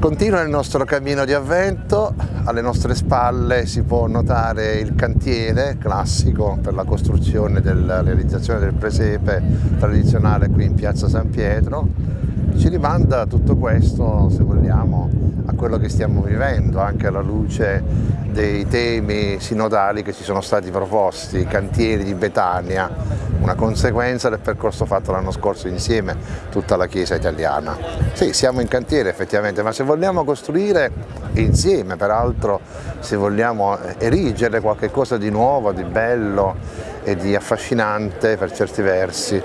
Continua il nostro cammino di avvento, alle nostre spalle si può notare il cantiere classico per la costruzione della realizzazione del presepe tradizionale qui in piazza San Pietro. Ci rimanda tutto questo, se vogliamo, a quello che stiamo vivendo, anche alla luce dei temi sinodali che ci sono stati proposti, i cantieri di Betania, una conseguenza del percorso fatto l'anno scorso insieme tutta la Chiesa italiana. Sì, siamo in cantiere effettivamente, ma se vogliamo costruire insieme, peraltro, se vogliamo erigere qualcosa di nuovo, di bello e di affascinante per certi versi,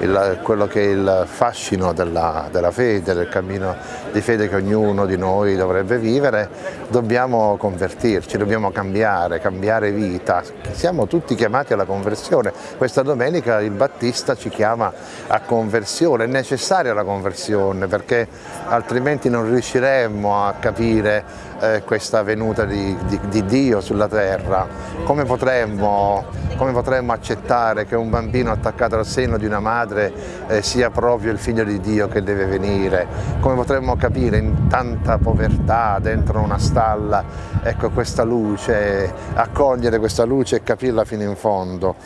il, quello che è il fascino della, della, fede, del cammino di fede che ognuno di noi dovrebbe vivere, dobbiamo convertirci, dobbiamo cambiare, cambiare vita. Siamo tutti chiamati alla conversione. Questa domenica il Battista ci chiama a conversione, è necessaria la conversione perché altrimenti non riusciremmo a capire eh, questa venuta di, di, di Dio sulla terra. Come potremmo come potremmo accettare che un bambino attaccato al seno di una madre eh, sia proprio il figlio di Dio che deve venire? Come potremmo capire in tanta povertà dentro una stalla ecco, questa luce, accogliere questa luce e capirla fino in fondo?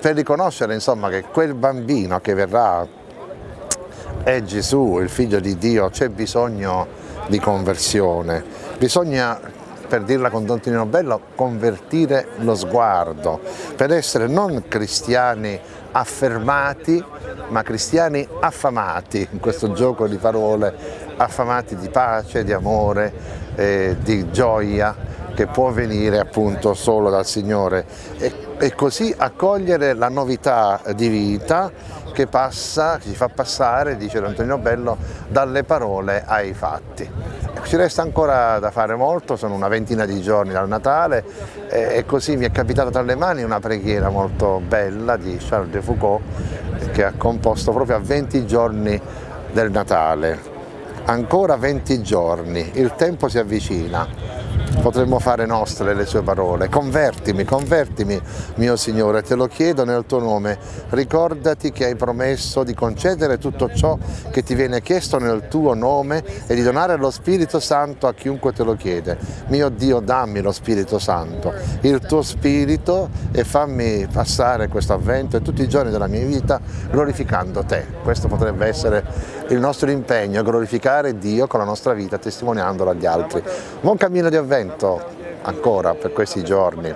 Per riconoscere insomma, che quel bambino che verrà è Gesù, il figlio di Dio, c'è bisogno di conversione, bisogna per dirla con Don Tonino Bello, convertire lo sguardo, per essere non cristiani affermati, ma cristiani affamati, in questo gioco di parole, affamati di pace, di amore, eh, di gioia, che può venire appunto solo dal Signore e, e così accogliere la novità di vita che passa, che ci fa passare, dice Antonino Bello, dalle parole ai fatti. Ci resta ancora da fare molto, sono una ventina di giorni dal Natale e così mi è capitata tra le mani una preghiera molto bella di Charles de Foucault che ha composto proprio a 20 giorni del Natale. Ancora 20 giorni, il tempo si avvicina, potremmo fare nostre le sue parole. Convertimi, convertimi, mio Signore, te lo chiedo nel tuo nome. Ricordati che hai promesso di concedere tutto ciò che ti viene chiesto nel tuo nome e di donare lo Spirito Santo a chiunque te lo chiede. Mio Dio, dammi lo Spirito Santo, il tuo Spirito e fammi passare questo avvento e tutti i giorni della mia vita glorificando te. Questo potrebbe essere il nostro impegno, glorificare Dio con la nostra vita, testimoniandolo agli altri. Buon cammino di avvento ancora per questi giorni.